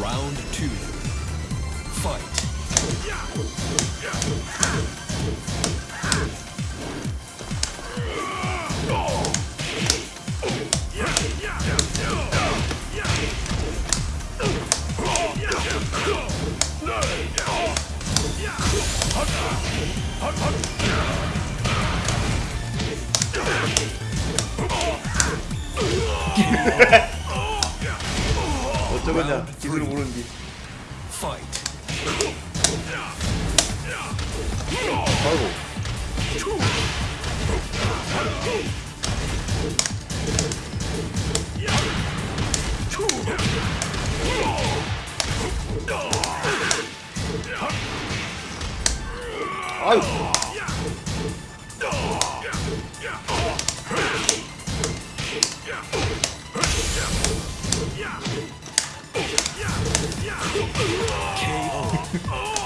Round two. Fight. 어쩌겠냐? 기술을 모르는디. 아이고 아유 KO.